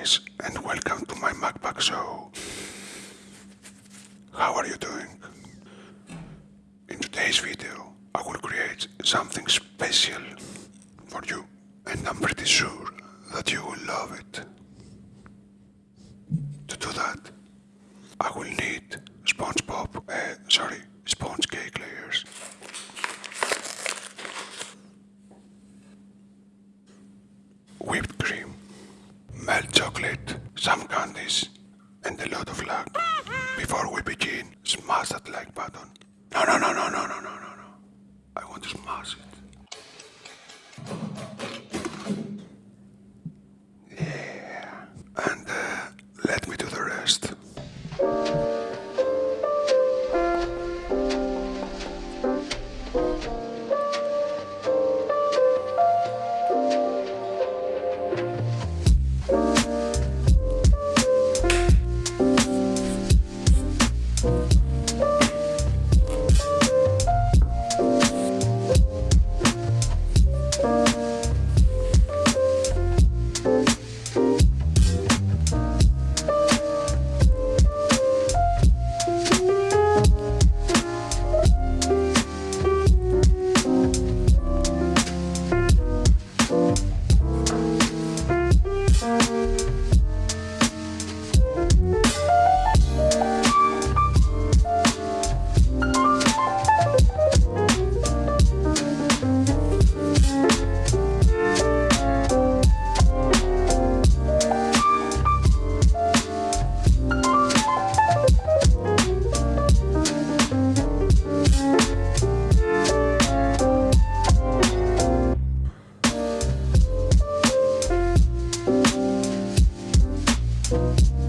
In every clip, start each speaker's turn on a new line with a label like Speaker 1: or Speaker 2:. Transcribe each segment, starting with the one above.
Speaker 1: guys, and welcome to my mukbang show. How are you doing? In today's video, I will create something special for you, and I'm pretty sure that you will love it. To do that, I will need Before we begin, smash that like button. No, no, no, no, no, no, no, no, no. I want to smash it. Bye.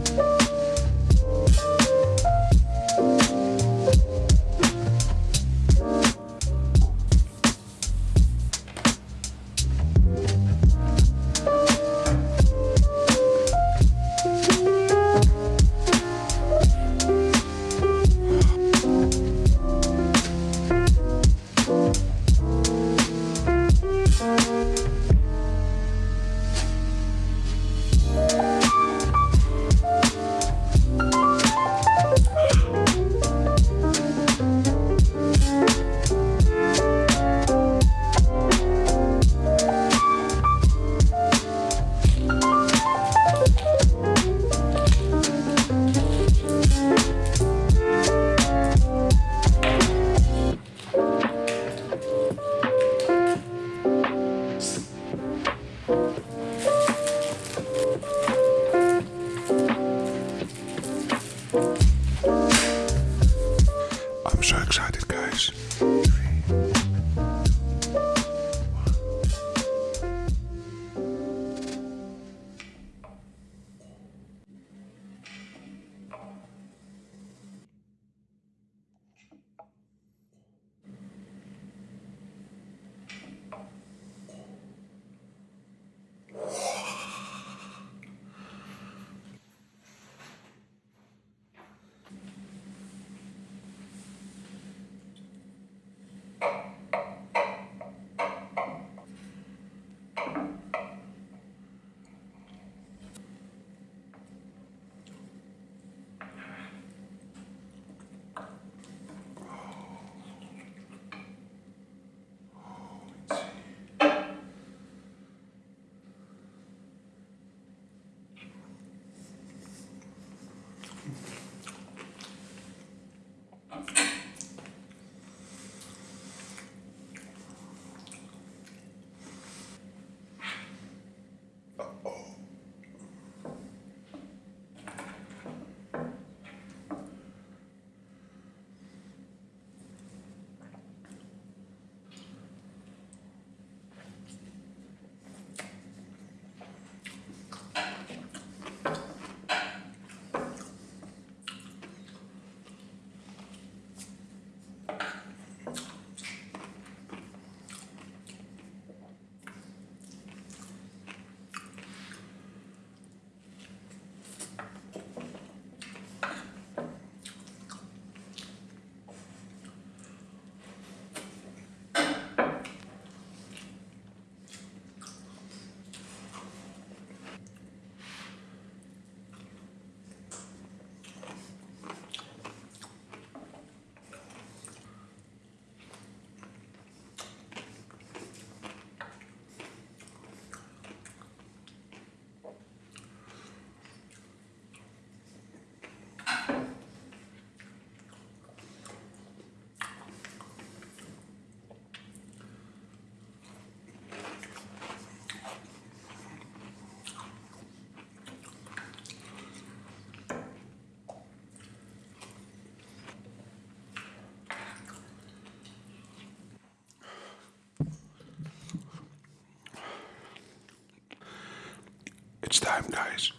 Speaker 1: Guys.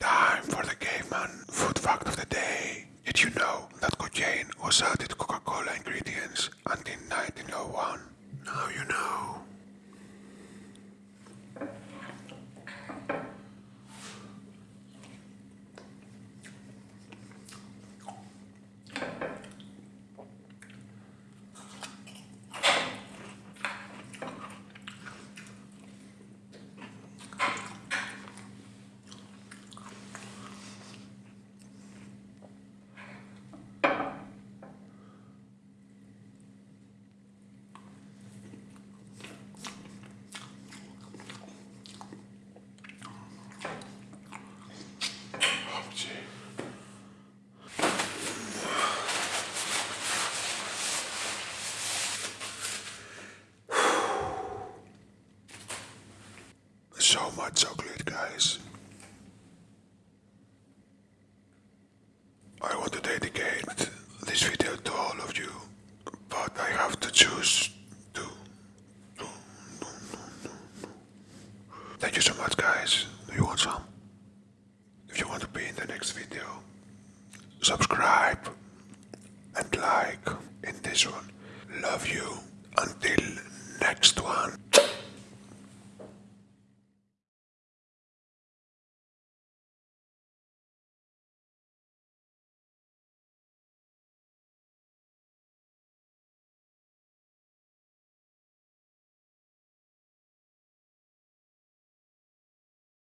Speaker 1: Time for the caveman food fact of the day. Did you know that cocaine was added choose to. Thank you so much, guys. Do you want some? If you want to be in the next video, subscribe and like in this one. Love you. Until next one.